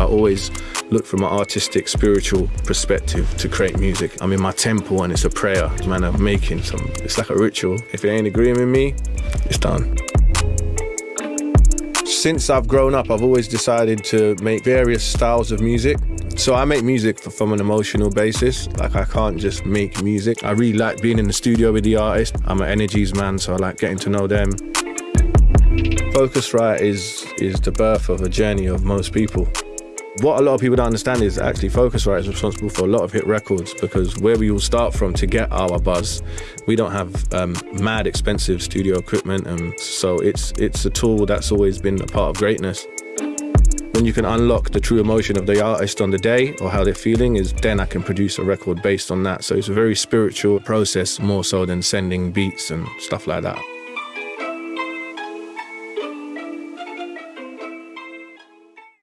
I always look from an artistic, spiritual perspective to create music. I'm in my temple and it's a prayer. Man, I'm making some, it's like a ritual. If it ain't agreeing with me, it's done. Since I've grown up, I've always decided to make various styles of music. So I make music from an emotional basis. Like I can't just make music. I really like being in the studio with the artist. I'm an energies man, so I like getting to know them. Focusrite is is the birth of a journey of most people. What a lot of people don't understand is actually Focusrite is responsible for a lot of hit records because where we all start from to get our buzz, we don't have um, mad expensive studio equipment, and so it's it's a tool that's always been a part of greatness. When you can unlock the true emotion of the artist on the day or how they're feeling, is then I can produce a record based on that. So it's a very spiritual process, more so than sending beats and stuff like that.